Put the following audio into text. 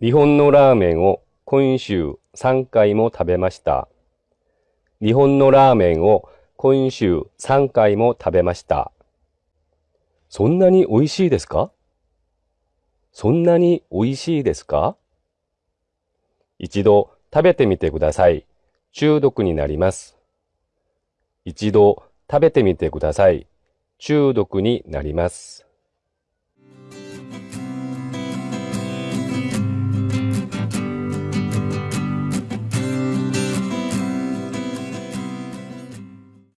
日本のラーメンを今週3回も食べました。日本のラーメンを今週3回も食べました。そんなに美味しいですか？そんなに美味しいですか？一度食べてみてください。中毒になります。一度食べてみてください。中毒になります。